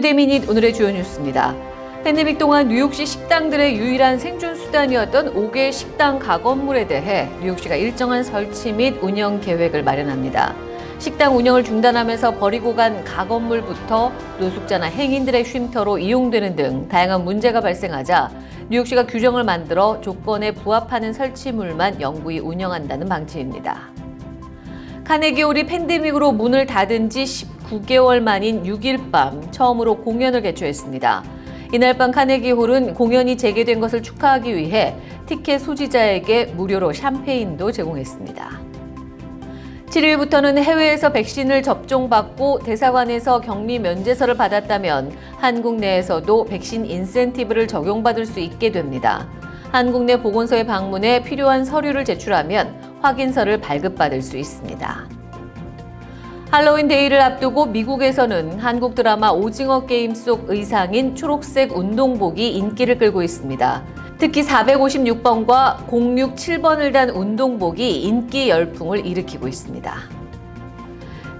Today Minute 오늘의 주요 뉴스입니다. 팬데믹 동안 뉴욕시 식당들의 유일한 생존 수단이었던 옥외 식당 가건물에 대해 뉴욕시가 일정한 설치 및 운영 계획을 마련합니다. 식당 운영을 중단하면서 버리고 간 가건물부터 노숙자나 행인들의 쉼터로 이용되는 등 다양한 문제가 발생하자 뉴욕시가 규정을 만들어 조건에 부합하는 설치물만 영구히 운영한다는 방침입니다. 카네기홀이 팬데믹으로 문을 닫은 지 19개월 만인 6일 밤 처음으로 공연을 개최했습니다. 이날 밤 카네기홀은 공연이 재개된 것을 축하하기 위해 티켓 소지자에게 무료로 샴페인도 제공했습니다. 7일부터는 해외에서 백신을 접종받고 대사관에서 격리 면제서를 받았다면 한국 내에서도 백신 인센티브를 적용받을 수 있게 됩니다. 한국 내 보건소에 방문해 필요한 서류를 제출하면 확인서를 발급받을 수 있습니다. 할로윈 데이를 앞두고 미국에서는 한국 드라마 오징어 게임 속 의상인 초록색 운동복이 인기를 끌고 있습니다. 특히 456번과 067번을 단 운동복이 인기 열풍을 일으키고 있습니다.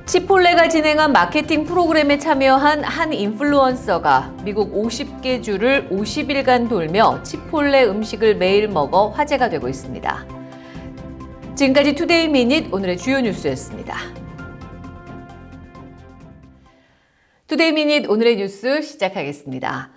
치폴레가 진행한 마케팅 프로그램에 참여한 한 인플루언서가 미국 50개 주를 50일간 돌며 치폴레 음식을 매일 먹어 화제가 되고 있습니다. 지금까지 Today Minute 오늘의 주요 뉴스였습니다. Today Minute 오늘의 뉴스 시작하겠습니다.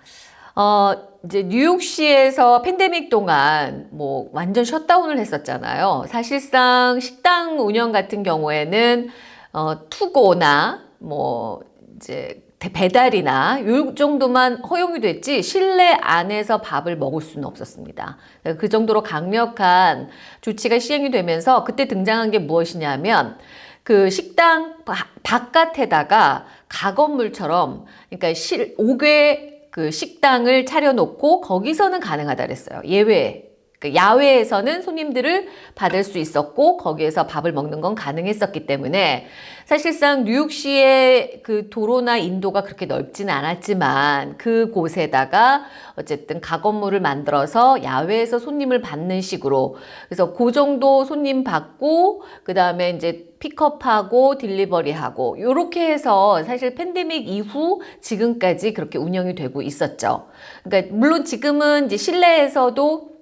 어, 이제 뉴욕시에서 팬데믹 동안 뭐 완전 셧다운을 했었잖아요. 사실상 식당 운영 같은 경우에는 어, to-go나 뭐 이제 배달이나 이 정도만 허용이 됐지 실내 안에서 밥을 먹을 수는 없었습니다. 그 정도로 강력한 조치가 시행이 되면서 그때 등장한 게 무엇이냐면 그 식당 바깥에다가 가건물처럼 그러니까 실 5개 그 식당을 차려놓고 거기서는 가능하다 그랬어요. 예외. 그 야외에서는 손님들을 받을 수 있었고 거기에서 밥을 먹는 건 가능했었기 때문에 사실상 뉴욕시의 그 도로나 인도가 그렇게 넓지는 않았지만 그 곳에다가 어쨌든 가건물을 만들어서 야외에서 손님을 받는 식으로 그래서 그 정도 손님 받고 그 다음에 이제 픽업하고 딜리버리하고 이렇게 해서 사실 팬데믹 이후 지금까지 그렇게 운영이 되고 있었죠. 그러니까 물론 지금은 이제 실내에서도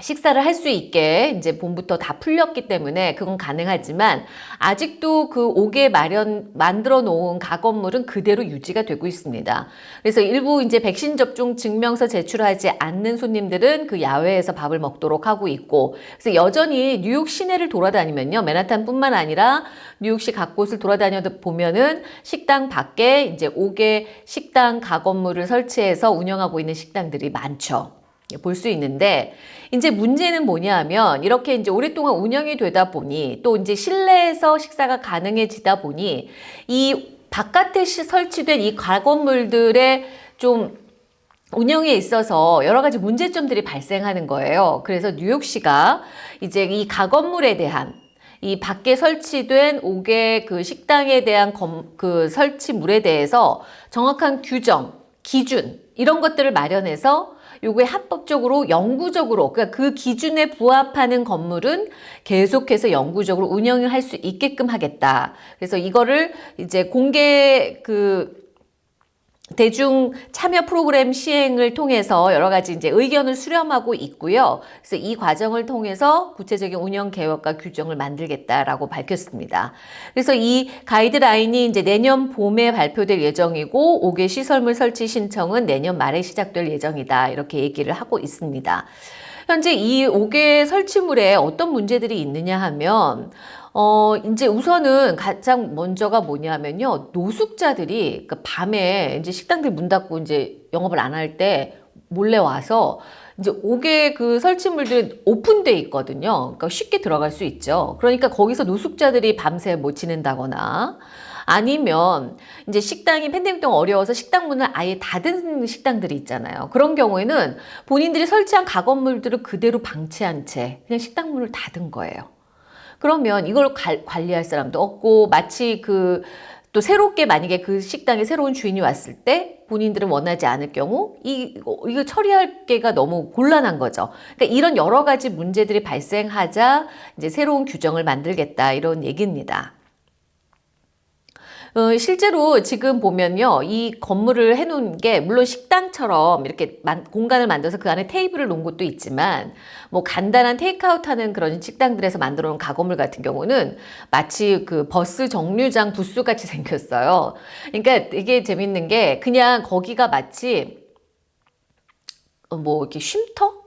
식사를 할 수 있게 이제 봄부터 다 풀렸기 때문에 그건 가능하지만 아직도 그 옥에 마련 만들어 놓은 가건물은 그대로 유지가 되고 있습니다. 그래서 일부 이제 백신 접종 증명서 제출하지 않는 손님들은 그 야외에서 밥을 먹도록 하고 있고 그래서 여전히 뉴욕 시내를 돌아다니면요 맨하탄뿐만 아니라 뉴욕시 각 곳을 돌아다녀 보면은 식당 밖에 이제 옥에 식당 가건물을 설치해서 운영하고 있는 식당들이 많죠. 볼 수 있는데 이제 문제는 뭐냐 하면 이렇게 이제 오랫동안 운영이 되다 보니 또 이제 실내에서 식사가 가능해지다 보니 이 바깥에 설치된 이 가건물들의 좀 운영에 있어서 여러 가지 문제점들이 발생하는 거예요. 그래서 뉴욕시가 이제 이 가건물에 대한 이 밖에 설치된 5개 그 식당에 대한 검, 그 설치물에 대해서 정확한 규정, 기준 이런 것들을 마련해서 요게 합법적으로 영구적으로 그러니까 그 기준에 부합하는 건물은 계속해서 영구적으로 운영을 할 수 있게끔 하겠다. 그래서 이거를 이제 공개 그 대중 참여 프로그램 시행을 통해서 여러 가지 이제 의견을 수렴하고 있고요. 그래서 이 과정을 통해서 구체적인 운영 계획과 규정을 만들겠다라고 밝혔습니다. 그래서 이 가이드라인이 이제 내년 봄에 발표될 예정이고 5개 시설물 설치 신청은 내년 말에 시작될 예정이다. 이렇게 얘기를 하고 있습니다. 현재 이 5개 설치물에 어떤 문제들이 있느냐 하면 어, 이제 우선은 가장 먼저가 뭐냐면요. 노숙자들이 그 밤에 이제 식당들 문 닫고 이제 영업을 안 할 때 몰래 와서 이제 옥에 그 설치물들이 오픈돼 있거든요. 그러니까 쉽게 들어갈 수 있죠. 그러니까 거기서 노숙자들이 밤새 못 지낸다거나 아니면 이제 식당이 팬데믹 동안 어려워서 식당 문을 아예 닫은 식당들이 있잖아요. 그런 경우에는 본인들이 설치한 가건물들을 그대로 방치한 채 그냥 식당 문을 닫은 거예요. 그러면 이걸 관리할 사람도 없고 마치 그 또 새롭게 만약에 그 식당에 새로운 주인이 왔을 때 본인들은 원하지 않을 경우 이, 이거 처리할 게가 너무 곤란한 거죠. 그러니까 이런 여러 가지 문제들이 발생하자 이제 새로운 규정을 만들겠다 이런 얘기입니다. 어, 실제로 지금 보면요. 이 건물을 해놓은 게 물론 식당처럼 이렇게 만, 공간을 만들어서 그 안에 테이블을 놓은 곳도 있지만 뭐 간단한 테이크아웃 하는 그런 식당들에서 만들어 놓은 가건물 같은 경우는 마치 그 버스 정류장 부스 같이 생겼어요. 그러니까 되게 재밌는 게 그냥 거기가 마치 어, 뭐 이렇게 쉼터?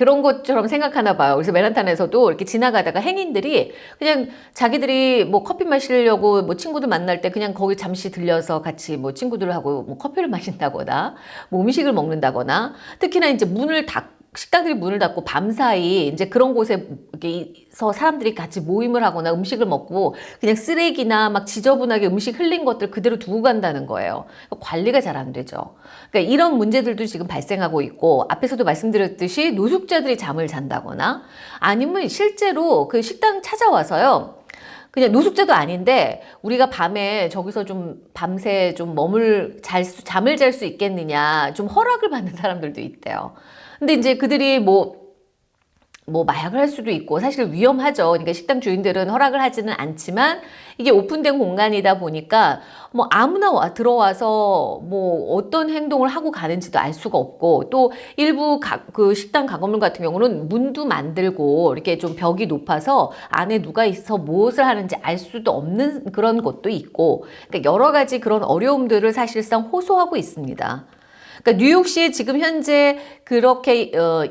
그런 것처럼 생각하나 봐요. 그래서 맨하탄에서도 이렇게 지나가다가 행인들이 그냥 자기들이 뭐 커피 마시려고 뭐 친구들 만날 때 그냥 거기 잠시 들려서 같이 뭐 친구들하고 뭐 커피를 마신다거나 뭐 음식을 먹는다거나 특히나 이제 문을 닫 식당들이 문을 닫고 밤사이 이제 그런 곳에서 사람들이 같이 모임을 하거나 음식을 먹고 그냥 쓰레기나 막 지저분하게 음식 흘린 것들 그대로 두고 간다는 거예요. 관리가 잘 안 되죠. 그러니까 이런 문제들도 지금 발생하고 있고 앞에서도 말씀드렸듯이 노숙자들이 잠을 잔다거나 아니면 실제로 그 식당 찾아와서요. 그냥 노숙자도 아닌데 우리가 밤에 저기서 좀 밤새 좀 머물 잘 수, 잠을 잘 수 있겠느냐 좀 허락을 받는 사람들도 있대요. 근데 이제 그들이 뭐, 뭐 마약을 할 수도 있고 사실 위험하죠. 그러니까 식당 주인들은 허락을 하지는 않지만 이게 오픈된 공간이다 보니까 뭐 아무나 와 들어와서 뭐 어떤 행동을 하고 가는지도 알 수가 없고 또 일부 가, 그 식당 가건물 같은 경우는 문도 만들고 이렇게 좀 벽이 높아서 안에 누가 있어 무엇을 하는지 알 수도 없는 그런 곳도 있고 그러니까 여러 가지 그런 어려움들을 사실상 호소하고 있습니다. 그러니까 뉴욕시에 지금 현재 그렇게 어,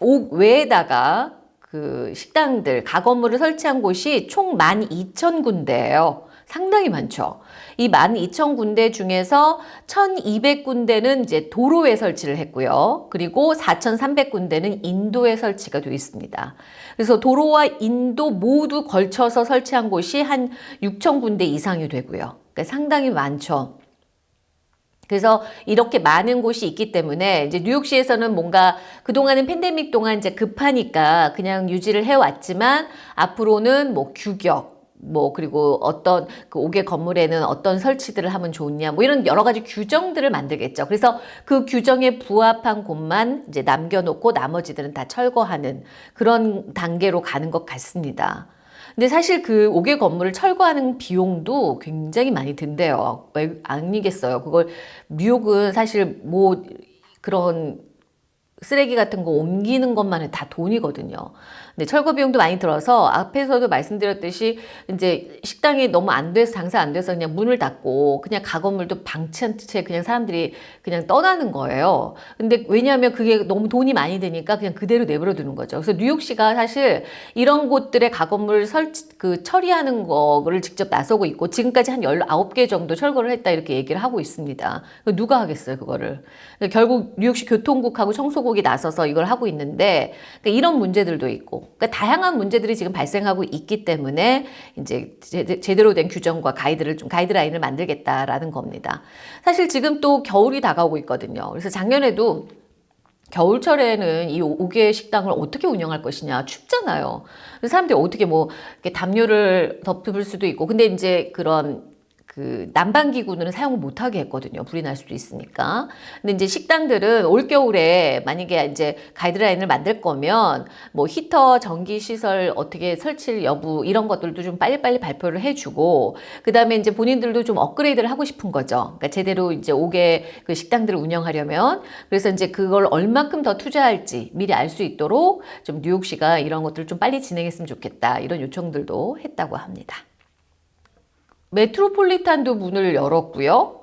옥 외에다가 그 식당들, 가건물을 설치한 곳이 총 12,000군데예요. 상당히 많죠. 이 12,000군데 중에서 1,200군데는 이제 도로에 설치를 했고요. 그리고 4,300군데는 인도에 설치가 되어 있습니다. 그래서 도로와 인도 모두 걸쳐서 설치한 곳이 한 6,000군데 이상이 되고요. 그러니까 상당히 많죠. 그래서 이렇게 많은 곳이 있기 때문에 이제 뉴욕시에서는 뭔가 그동안은 팬데믹 동안 이제 급하니까 그냥 유지를 해왔지만 앞으로는 뭐 규격, 뭐 그리고 어떤 그 5개 건물에는 어떤 설치들을 하면 좋냐 뭐 이런 여러 가지 규정들을 만들겠죠. 그래서 그 규정에 부합한 곳만 이제 남겨놓고 나머지들은 다 철거하는 그런 단계로 가는 것 같습니다. 근데 사실 그 5개 건물을 철거하는 비용도 굉장히 많이 든대요. 왜 아니겠어요. 그걸 뉴욕은 사실 뭐 그런 쓰레기 같은 거 옮기는 것만 해다 돈이거든요. 근데 철거 비용도 많이 들어서 앞에서도 말씀드렸듯이 이제 식당이 너무 안 돼서 장사 안 돼서 그냥 문을 닫고 그냥 가건물도 방치한 채 그냥 사람들이 그냥 떠나는 거예요. 근데 왜냐하면 그게 너무 돈이 많이 드니까 그냥 그대로 내버려 두는 거죠. 그래서 뉴욕시가 사실 이런 곳들의 가건물 설치, 그 처리하는 거를 직접 나서고 있고 지금까지 한 19개 정도 철거를 했다 이렇게 얘기를 하고 있습니다. 누가 하겠어요, 그거를. 결국 뉴욕시 교통국하고 청소국이 나서서 이걸 하고 있는데 그러니까 이런 문제들도 있고 그러니까 다양한 문제들이 지금 발생하고 있기 때문에 이제 제대로 된 규정과 가이드를 좀 가이드라인을 만들겠다라는 겁니다. 사실 지금 또 겨울이 다가오고 있거든요. 그래서 작년에도 겨울철에는 이 5개 식당을 어떻게 운영할 것이냐 춥잖아요. 사람들이 어떻게 뭐 담요를 덮을 수도 있고 근데 이제 그런 그 난방기구는 사용을 못하게 했거든요. 불이 날 수도 있으니까. 근데 이제 식당들은 올겨울에 만약에 이제 가이드라인을 만들 거면 뭐 히터, 전기시설 어떻게 설치 여부 이런 것들도 좀 빨리빨리 발표를 해주고 그 다음에 이제 본인들도 좀 업그레이드를 하고 싶은 거죠. 그러니까 제대로 이제 오게 그 식당들을 운영하려면 그래서 이제 그걸 얼만큼 더 투자할지 미리 알 수 있도록 좀 뉴욕시가 이런 것들을 좀 빨리 진행했으면 좋겠다 이런 요청들도 했다고 합니다. 메트로폴리탄도 문을 열었고요.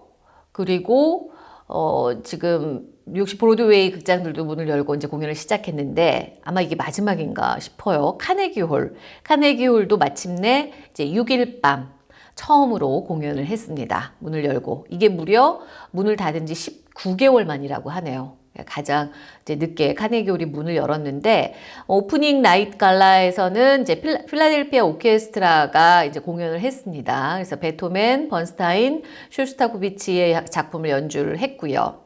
그리고 어, 지금 뉴욕시 브로드웨이 극장들도 문을 열고 이제 공연을 시작했는데 아마 이게 마지막인가 싶어요. 카네기홀. 카네기홀도 마침내 이제 6일 밤 처음으로 공연을 했습니다. 문을 열고. 이게 무려 문을 닫은 지 19개월 만이라고 하네요. 가장 이제 늦게 카네기 홀이 문을 열었는데 opening night gala에서는 이제 필라델피아 오케스트라가 이제 공연을 했습니다. 그래서 베토벤, 번스타인, 쇼스타코비치의 작품을 연주를 했고요.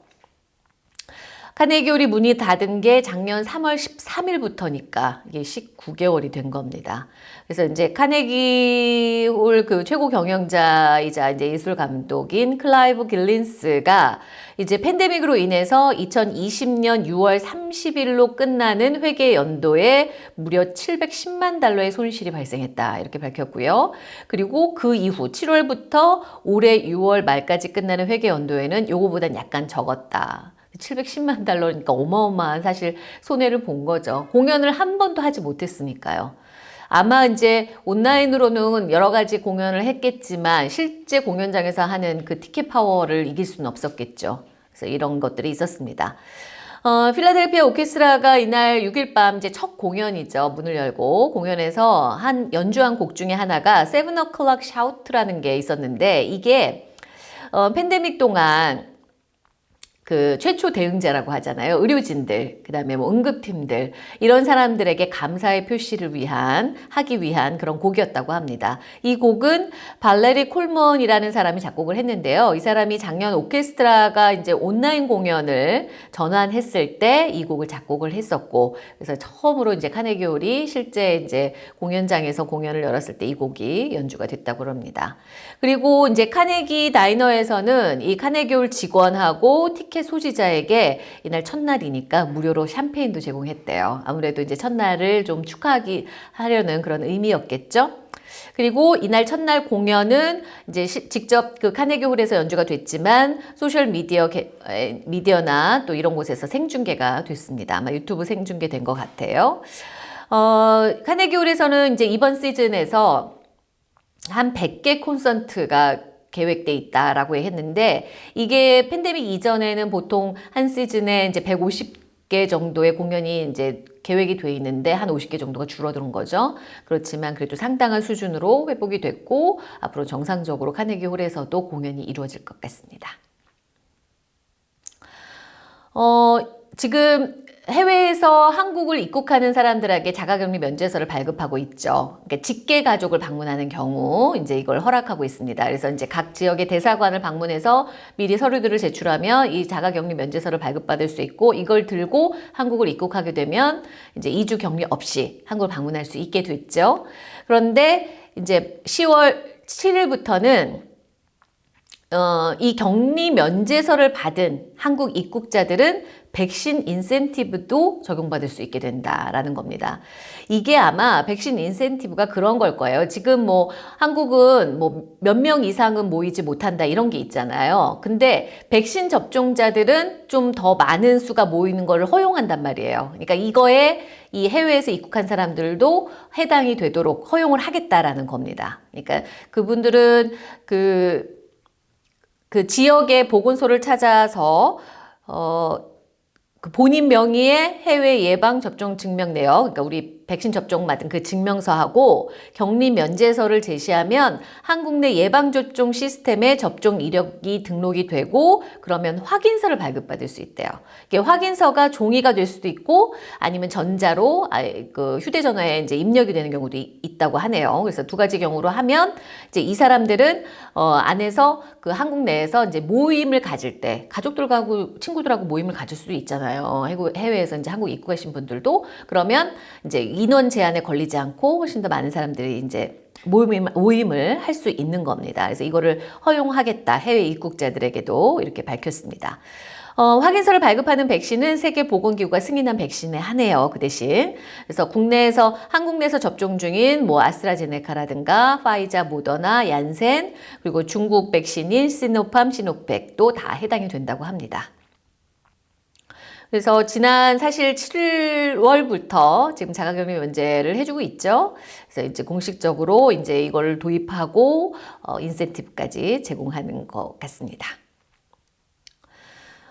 카네기 홀이 문이 닫은 게 작년 3월 13일부터니까 이게 19개월이 된 겁니다. 그래서 이제 카네기 홀 그 최고 경영자이자 이제 예술 감독인 클라이브 길린슨이 이제 팬데믹으로 인해서 2020년 6월 30일로 끝나는 회계 연도에 무려 710만 달러의 손실이 발생했다. 이렇게 밝혔고요. 그리고 그 이후 7월부터 올해 6월 말까지 끝나는 회계 연도에는 요거보단 약간 적었다. 710만 달러니까 어마어마한 사실 손해를 본 거죠. 공연을 한 번도 하지 못했으니까요. 아마 이제 온라인으로는 여러 가지 공연을 했겠지만 실제 공연장에서 하는 그 티켓 파워를 이길 수는 없었겠죠. 그래서 이런 것들이 있었습니다. 어, 필라델피아 오케스트라가 이날 6일 밤 이제 첫 공연이죠. 문을 열고 공연에서 한 연주한 곡 중에 하나가 Seven O'Clock Shout라는 게 있었는데 이게 어, 팬데믹 동안 그 최초 대응자라고 하잖아요. 의료진들, 그 다음에 뭐 응급팀들, 이런 사람들에게 감사의 표시를 위한, 하기 위한 그런 곡이었다고 합니다. 이 곡은 발레리 콜먼이라는 사람이 작곡을 했는데요. 이 사람이 작년 오케스트라가 이제 온라인 공연을 전환했을 때 이 곡을 작곡을 했었고, 그래서 처음으로 이제 카네기 홀이 실제 이제 공연장에서 공연을 열었을 때 이 곡이 연주가 됐다고 합니다. 그리고 이제 카네기 다이너에서는 이 카네기 홀 직원하고 티켓 티켓 소지자에게 이날 첫날이니까 무료로 샴페인도 제공했대요. 아무래도 이제 첫날을 좀 축하하기 하려는 그런 의미였겠죠. 그리고 이날 첫날 공연은 이제 시, 직접 그 카네기 홀에서 연주가 됐지만 소셜 미디어 미디어나 또 이런 곳에서 생중계가 됐습니다. 아마 유튜브 생중계된 것 같아요. 어, 카네기 홀에서는 이제 이번 시즌에서 한 100개 콘서트가 계획돼 있다라고 했는데 이게 팬데믹 이전에는 보통 한 시즌에 이제 150개 정도의 공연이 이제 계획이 돼 있는데 한 50개 정도가 줄어든 거죠. 그렇지만 그래도 상당한 수준으로 회복이 됐고 앞으로 정상적으로 카네기 홀에서도 공연이 이루어질 것 같습니다. 어, 지금 해외에서 한국을 입국하는 사람들에게 자가격리 면제서를 발급하고 있죠. 그러니까 직계 가족을 방문하는 경우 이제 이걸 허락하고 있습니다. 그래서 이제 각 지역의 대사관을 방문해서 미리 서류들을 제출하면 이 자가격리 면제서를 발급받을 수 있고 이걸 들고 한국을 입국하게 되면 이제 2주 격리 없이 한국을 방문할 수 있게 됐죠. 그런데 이제 10월 7일부터는 어, 이 격리 면제서를 받은 한국 입국자들은 백신 인센티브도 적용받을 수 있게 된다라는 겁니다. 이게 아마 백신 인센티브가 그런 걸 거예요. 지금 뭐 한국은 뭐 몇 명 이상은 모이지 못한다 이런 게 있잖아요. 근데 백신 접종자들은 좀 더 많은 수가 모이는 걸 허용한단 말이에요. 그러니까 이거에 이 해외에서 입국한 사람들도 해당이 되도록 허용을 하겠다라는 겁니다. 그러니까 그분들은 그, 그 지역의 보건소를 찾아서 어, 그 본인 명의의 해외 예방 접종 증명 내역, 그러니까 우리 백신 접종 맞은 그 증명서하고 격리 면제서를 제시하면 한국 내 예방접종 시스템에 접종 이력이 등록이 되고 그러면 확인서를 발급받을 수 있대요. 이게 확인서가 종이가 될 수도 있고 아니면 전자로 그 휴대전화에 이제 입력이 되는 경우도 있다고 하네요. 그래서 두 가지 경우로 하면 이제 이 사람들은 어 안에서 그 한국 내에서 이제 모임을 가질 때 가족들하고 친구들하고 모임을 가질 수도 있잖아요. 해외에서 이제 한국 입국하신 분들도 그러면 이제 인원 제한에 걸리지 않고 훨씬 더 많은 사람들이 이제 모임, 모임을 할 수 있는 겁니다. 그래서 이거를 허용하겠다. 해외 입국자들에게도 이렇게 밝혔습니다. 어, 확인서를 발급하는 백신은 세계보건기구가 승인한 백신에 한해요. 그 대신. 그래서 국내에서, 한국 내에서 접종 중인 뭐 아스트라제네카라든가 파이자, 모더나, 얀센, 그리고 중국 백신인 시노팜, 시노팩도 다 해당이 된다고 합니다. 그래서 지난 사실 7월부터 지금 자가격리 면제를 해주고 있죠. 그래서 이제 공식적으로 이제 이걸 도입하고 어, 인센티브까지 제공하는 것 같습니다.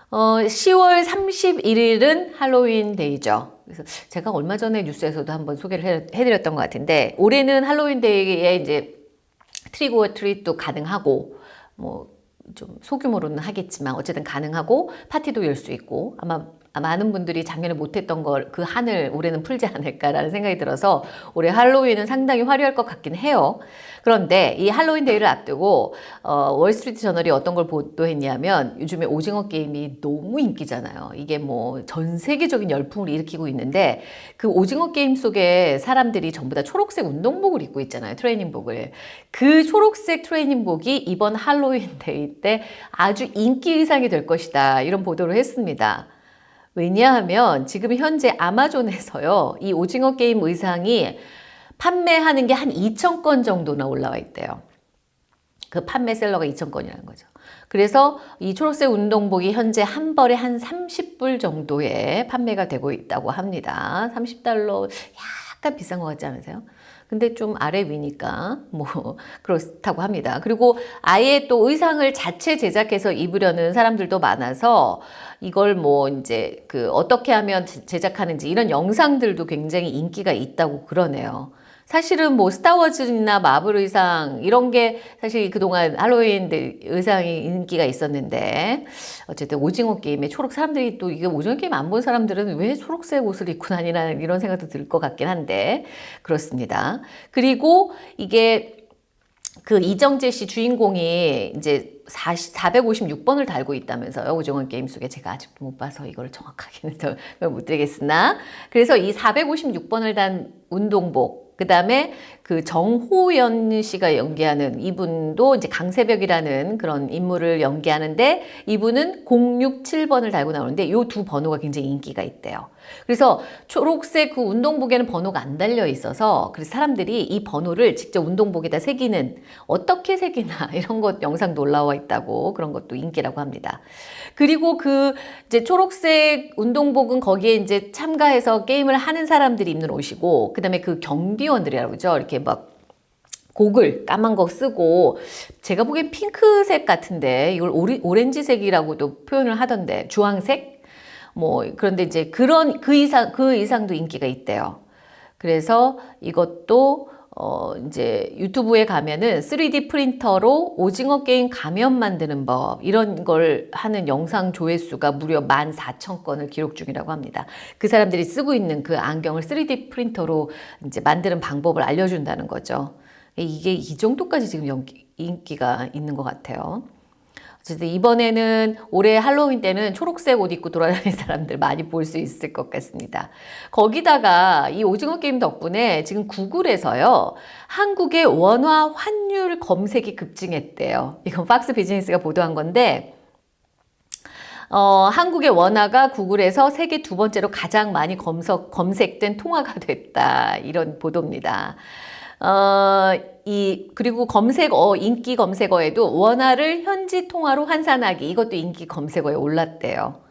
어, 10월 31일은 할로윈 데이죠. 그래서 제가 얼마 전에 뉴스에서도 한번 소개를 해, 해드렸던 것 같은데 올해는 할로윈 데이에 이제 트리고 트릿도 가능하고 뭐 좀 소규모로는 하겠지만 어쨌든 가능하고 파티도 열 수 있고 아마 많은 분들이 작년에 못했던 걸 그 한을 올해는 풀지 않을까라는 생각이 들어서 올해 할로윈은 상당히 화려할 것 같긴 해요. 그런데 이 할로윈 데이를 앞두고 어, 월스트리트 저널이 어떤 걸 보도했냐면 요즘에 오징어 게임이 너무 인기잖아요. 이게 뭐 전 세계적인 열풍을 일으키고 있는데 그 오징어 게임 속에 사람들이 전부 다 초록색 운동복을 입고 있잖아요. 트레이닝복을. 그 초록색 트레이닝복이 이번 할로윈 데이 때 아주 인기 의상이 될 것이다. 이런 보도를 했습니다. 왜냐하면 지금 현재 아마존에서요. 이 오징어 게임 의상이 판매하는 게 한 2천 건 정도나 올라와 있대요. 그 판매 셀러가 2천 건이라는 거죠. 그래서 이 초록색 운동복이 현재 한 벌에 한 30불 정도에 판매가 되고 있다고 합니다. 30달러 약간 비싼 것 같지 않으세요? 근데 좀 아래 위니까 뭐 그렇다고 합니다. 그리고 아예 또 의상을 자체 제작해서 입으려는 사람들도 많아서 이걸 뭐 이제 그 어떻게 하면 제작하는지 이런 영상들도 굉장히 인기가 있다고 그러네요. 사실은 뭐 스타워즈나 마블 의상 이런 게 사실 그동안 할로윈 의상이 인기가 있었는데 어쨌든 오징어 게임에 초록 사람들이 또 이게 오징어 게임 안 본 사람들은 왜 초록색 옷을 입고 다니나 이런 생각도 들 것 같긴 한데 그렇습니다. 그리고 이게 그 이정재 씨 주인공이 이제 40, 456번을 달고 있다면서요. 오징어 게임 속에 제가 아직도 못 봐서 이걸 정확하게는 못 드리겠으나 그래서 이 456번을 단 운동복 그 다음에 그 정호연 씨가 연기하는 이분도 이제 강세벽이라는 그런 인물을 연기하는데 이분은 067번을 달고 나오는데 이두 번호가 굉장히 인기가 있대요. 그래서 초록색 그 운동복에는 번호가 안 달려 있어서 그래서 사람들이 이 번호를 직접 운동복에다 새기는 어떻게 새기나 이런 것 영상도 올라와 있다고 그런 것도 인기라고 합니다. 그리고 그 이제 초록색 운동복은 거기에 이제 참가해서 게임을 하는 사람들이 입는 옷이고 그다음에 그 경비원들이라고 그러죠. 이렇게 막 고글 까만 거 쓰고 제가 보기엔 핑크색 같은데 이걸 오리, 오렌지색이라고도 표현을 하던데 주황색 뭐 그런데 이제 그런 그 의상 그 의상도 인기가 있대요. 그래서 이것도 어 이제 유튜브에 가면은 3D 프린터로 오징어 게임 가면 만드는 법 이런 걸 하는 영상 조회수가 무려 14,000건을 기록 중이라고 합니다. 그 사람들이 쓰고 있는 그 안경을 3D 프린터로 이제 만드는 방법을 알려준다는 거죠. 이게 이 정도까지 지금 인기가 있는 것 같아요. 이번에는 올해 할로윈 때는 초록색 옷 입고 돌아다니는 사람들 많이 볼 수 있을 것 같습니다. 거기다가 이 오징어 게임 덕분에 지금 구글에서요. 한국의 원화 환율 검색이 급증했대요. 이건 팍스 비즈니스가 보도한 건데 어, 한국의 원화가 구글에서 세계 두 번째로 가장 많이 검색, 검색된 통화가 됐다. 이런 보도입니다. 어, 이 그리고 검색어 인기 검색어에도 원화를 현지 통화로 환산하기 이것도 인기 검색어에 올랐대요.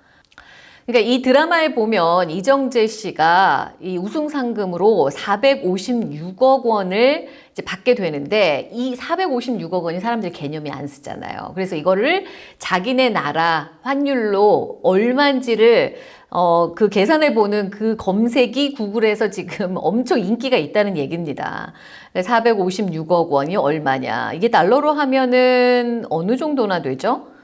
그러니까 이 드라마에 보면 이정재 씨가 이 우승 상금으로 456억 원을 이제 받게 되는데 이 456억 원이 사람들이 개념이 안 쓰잖아요. 그래서 이거를 자기네 나라 환율로 얼마인지를 어, 그 계산해 보는 그 검색이 구글에서 지금 엄청 인기가 있다는 얘기입니다. 456억 원이 얼마냐. 이게 달러로 하면은 어느 정도나 되죠?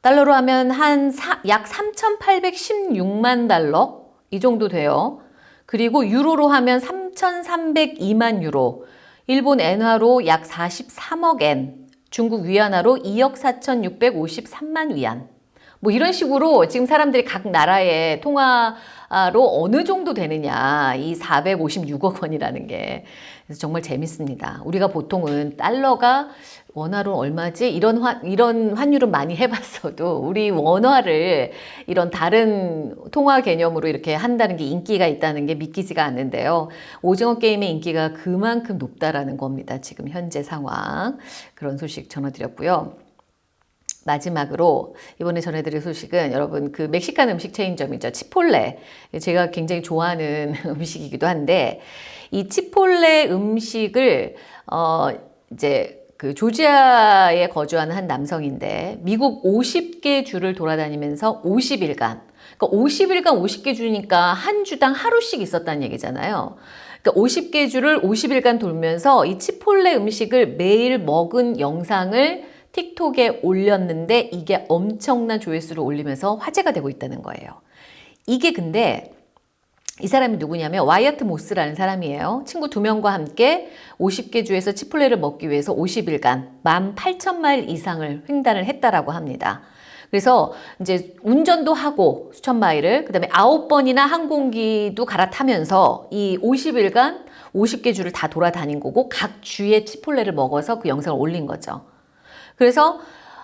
달러로 하면 한 약 3,816만 달러? 이 정도 돼요. 그리고 유로로 하면 3,302만 유로, 일본 엔화로 약 43억 엔, 중국 위안화로 2억 4,653만 위안. 뭐 이런 식으로 지금 사람들이 각 나라의 통화로 어느 정도 되느냐. 이 456억 원이라는 게 그래서 정말 재밌습니다. 우리가 보통은 달러가 원화로 얼마지? 이런 환, 이런 환율은 많이 해봤어도 우리 원화를 이런 다른 통화 개념으로 이렇게 한다는 게 인기가 있다는 게 믿기지가 않는데요. 오징어 게임의 인기가 그만큼 높다라는 겁니다. 지금 현재 상황. 그런 소식 전해드렸고요. 마지막으로 이번에 전해드릴 소식은 여러분 그 멕시칸 음식 체인점이죠. 치폴레. 제가 굉장히 좋아하는 음식이기도 한데 이 치폴레 음식을 어 이제 그 조지아에 거주하는 한 남성인데 미국 50개 주를 돌아다니면서 50일간 그러니까 50일간 50개 주니까 한 주당 하루씩 있었다는 얘기잖아요. 그러니까 50개 주를 50일간 돌면서 이 치폴레 음식을 매일 먹은 영상을 틱톡에 올렸는데 이게 엄청난 조회수를 올리면서 화제가 되고 있다는 거예요. 이게 근데 이 사람이 누구냐면 와이어트 모스라는 사람이에요. 친구 두 명과 함께 50개 주에서 치폴레를 먹기 위해서 50일간 18,000마일 이상을 횡단을 했다라고 합니다. 그래서 이제 운전도 하고 수천 마일을 그 다음에 아홉 번이나 항공기도 갈아타면서 이 50일간 50개 주를 다 돌아다닌 거고 각 주에 치폴레를 먹어서 그 영상을 올린 거죠. 그래서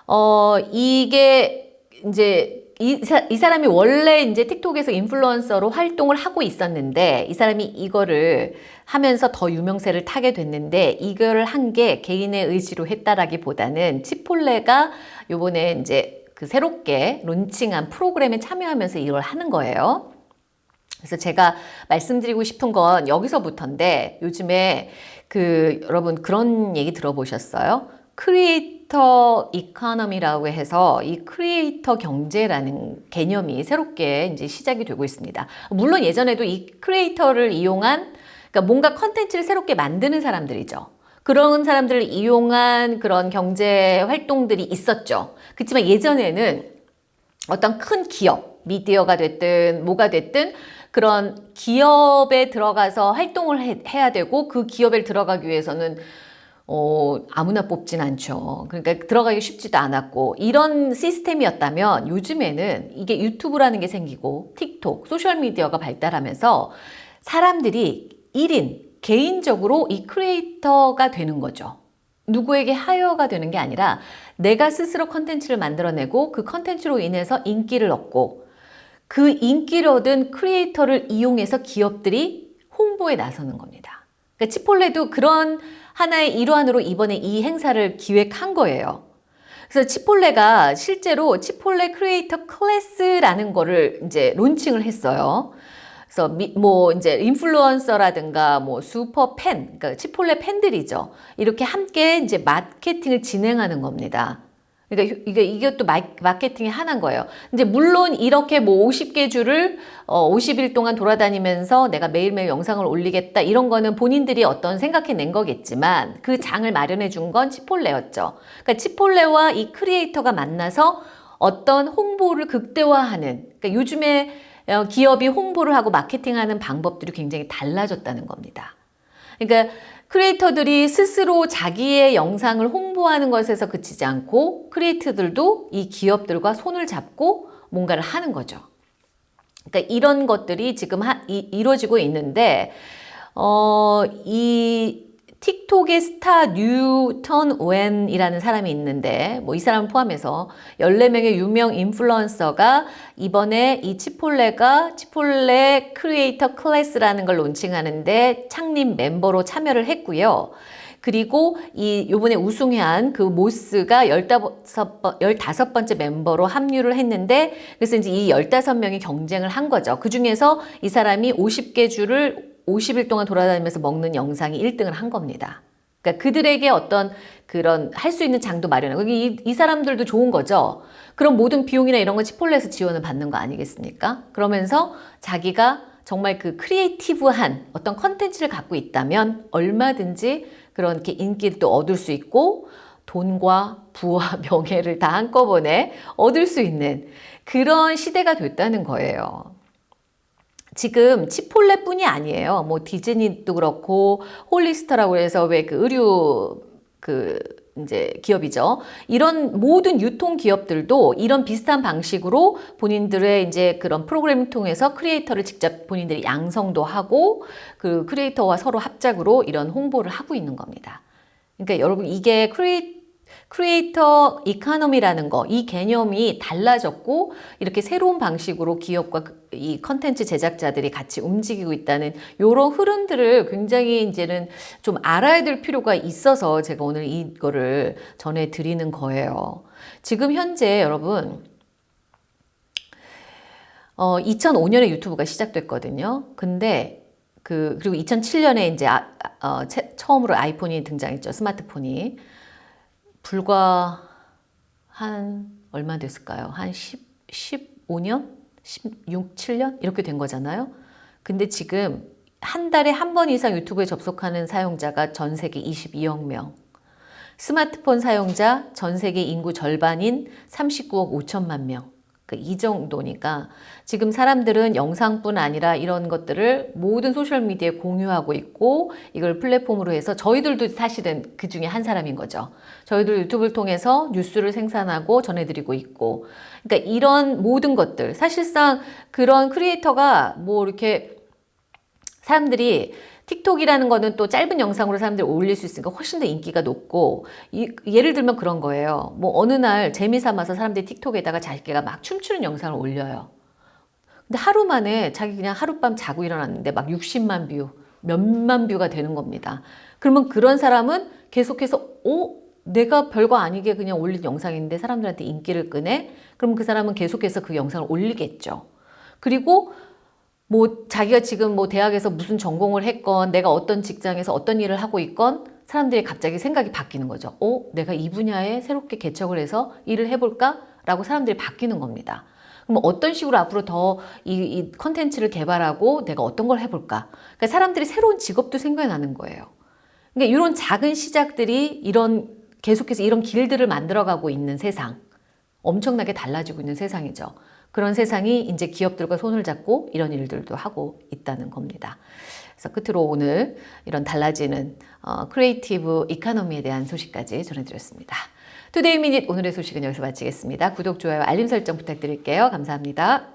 어 이게 이제 이, 사, 이 사람이 원래 이제 틱톡에서 인플루언서로 활동을 하고 있었는데 이 사람이 이거를 하면서 더 유명세를 타게 됐는데 이거를 한게 개인의 의지로 했다라기보다는 치폴레가 요번에 이제 그 새롭게 론칭한 프로그램에 참여하면서 이걸 하는 거예요. 그래서 제가 말씀드리고 싶은 건 여기서부터인데 요즘에 그 여러분 그런 얘기 들어보셨어요? creator economy라고 해서 이 크리에이터 경제라는 개념이 새롭게 이제 시작이 되고 있습니다. 물론 예전에도 이 크리에이터를 이용한 그러니까 뭔가 컨텐츠를 새롭게 만드는 사람들이죠. 그런 사람들을 이용한 그런 경제 활동들이 있었죠. 그렇지만 예전에는 어떤 큰 기업, 미디어가 됐든 뭐가 됐든 그런 기업에 들어가서 활동을 해, 해야 되고 그 기업에 들어가기 위해서는 어, 아무나 뽑진 않죠. 그러니까 들어가기 쉽지도 않았고 이런 시스템이었다면 요즘에는 이게 유튜브라는 게 생기고 틱톡, 소셜미디어가 발달하면서 사람들이 1인 개인적으로 이 크리에이터가 되는 거죠. 누구에게 하여가 되는 게 아니라 내가 스스로 컨텐츠를 만들어내고 그 컨텐츠로 인해서 인기를 얻고 그 인기를 얻은 크리에이터를 이용해서 기업들이 홍보에 나서는 겁니다. 그러니까 치폴레도 그런 하나의 일환으로 이번에 이 행사를 기획한 거예요. 그래서 치폴레가 실제로 치폴레 creator class라는 거를 이제 론칭을 했어요. 그래서 미, 뭐 이제 인플루언서라든가 뭐 슈퍼 팬, 그러니까 치폴레 팬들이죠. 이렇게 함께 이제 마케팅을 진행하는 겁니다. 그러니까 이게 이것도 마케팅의 하나인 거예요. 이제 물론 이렇게 뭐 50개 주를 어 50일 동안 돌아다니면서 내가 매일매일 영상을 올리겠다 이런 거는 본인들이 어떤 생각해낸 거겠지만 그 장을 마련해 준 건 치폴레였죠. 그러니까 치폴레와 이 크리에이터가 만나서 어떤 홍보를 극대화하는 그러니까 요즘에 어, 기업이 홍보를 하고 마케팅하는 방법들이 굉장히 달라졌다는 겁니다. 그러니까 크리에이터들이 스스로 자기의 영상을 홍보하는 것에서 그치지 않고 크리에이터들도 이 기업들과 손을 잡고 뭔가를 하는 거죠. 그러니까 이런 것들이 지금 하, 이, 이루어지고 있는데 어, 이 틱톡의 스타 뉴턴 웬이라는 사람이 있는데 뭐 이 사람을 포함해서 14명의 유명 인플루언서가 이번에 이 치폴레가 치폴레 creator class라는 걸 론칭하는데 창립 멤버로 참여를 했고요. 그리고 이 요번에 우승한 그 모스가 15번, 15번째 멤버로 합류를 했는데 그래서 이제 이 15명이 경쟁을 한 거죠. 그 중에서 이 사람이 50개 주를 50일 동안 돌아다니면서 먹는 영상이 1등을 한 겁니다. 그러니까 그들에게 어떤 그런 할 수 있는 장도 마련하고 이, 이 사람들도 좋은 거죠. 그럼 모든 비용이나 이런 건 치폴레에서 지원을 받는 거 아니겠습니까? 그러면서 자기가 정말 그 creative한 어떤 컨텐츠를 갖고 있다면 얼마든지 그런 게 인기를 또 얻을 수 있고 돈과 부와 명예를 다 한꺼번에 얻을 수 있는 그런 시대가 됐다는 거예요. 지금 치폴레뿐이 아니에요. 뭐 디즈니도 그렇고 홀리스터라고 해서 왜 그 의류 그 이제 기업이죠. 이런 모든 유통 기업들도 이런 비슷한 방식으로 본인들의 이제 그런 프로그램을 통해서 크리에이터를 직접 본인들이 양성도 하고 그 크리에이터와 서로 합작으로 이런 홍보를 하고 있는 겁니다. 그러니까 여러분 이게 creator creator economy라는 거, 이 개념이 달라졌고 이렇게 새로운 방식으로 기업과 그, 이 컨텐츠 제작자들이 같이 움직이고 있다는 이런 흐름들을 굉장히 이제는 좀 알아야 될 필요가 있어서 제가 오늘 이거를 전해드리는 거예요. 지금 현재 여러분 어, 2005년에 유튜브가 시작됐거든요. 근데 그 그리고 2007년에 이제 아, 어, 처음으로 아이폰이 등장했죠. 스마트폰이. 불과 한 얼마 됐을까요? 한 10, 15년? 16, 7년? 이렇게 된 거잖아요. 근데 지금 한 달에 한 번 이상 유튜브에 접속하는 사용자가 전 세계 22억 명. 스마트폰 사용자 전 세계 인구 절반인 39억 5천만 명. 그이 정도니까 지금 사람들은 영상뿐 아니라 이런 것들을 모든 소셜미디어에 공유하고 있고 이걸 플랫폼으로 해서 저희들도 사실은 그 중에 한 사람인 거죠. 저희들 유튜브를 통해서 뉴스를 생산하고 전해드리고 있고 그러니까 이런 모든 것들 사실상 그런 크리에이터가 뭐 이렇게 사람들이 틱톡이라는 거는 또 짧은 영상으로 사람들이 올릴 수 있으니까 훨씬 더 인기가 높고 이, 예를 들면 그런 거예요. 뭐 어느 날 재미삼아서 사람들이 틱톡에다가 자기가 막 춤추는 영상을 올려요. 근데 하루 만에 자기 그냥 하룻밤 자고 일어났는데 막 60만 view, 몇만 view가 되는 겁니다. 그러면 그런 사람은 계속해서 어? 내가 별거 아니게 그냥 올린 영상인데 사람들한테 인기를 끄네? 그럼 그 사람은 계속해서 그 영상을 올리겠죠. 그리고 뭐 자기가 지금 뭐 대학에서 무슨 전공을 했건 내가 어떤 직장에서 어떤 일을 하고 있건 사람들이 갑자기 생각이 바뀌는 거죠. 어? 내가 이 분야에 새롭게 개척을 해서 일을 해볼까? 라고 사람들이 바뀌는 겁니다. 그럼 어떤 식으로 앞으로 더 이 컨텐츠를 개발하고 내가 어떤 걸 해볼까? 그러니까 사람들이 새로운 직업도 생겨나는 거예요. 그러니까 이런 작은 시작들이 이런 계속해서 이런 길들을 만들어가고 있는 세상, 엄청나게 달라지고 있는 세상이죠. 그런 세상이 이제 기업들과 손을 잡고 이런 일들도 하고 있다는 겁니다. 그래서 끝으로 오늘 이런 달라지는 어, creative economy에 대한 소식까지 전해드렸습니다. 투데이 미닛 오늘의 소식은 여기서 마치겠습니다. 구독, 좋아요, 알림 설정 부탁드릴게요. 감사합니다.